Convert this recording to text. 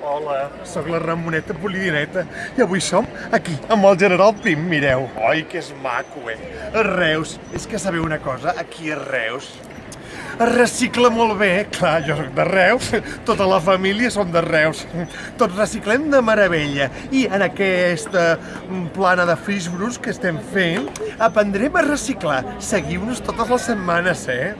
Hola, sóc la Ramoneta Polidineta i avui som aquí amb el general Pim, mireu. Oi, que és maco, eh? A Reus, és que sabeu una cosa, aquí a Reus es recicla molt bé, eh? clar, jo sóc de Reus, tota la família som de Reus, tots reciclem de meravella i en aquesta plana de Frisbrus que estem fent aprendrem a reciclar. Seguiu-nos totes les setmanes, eh?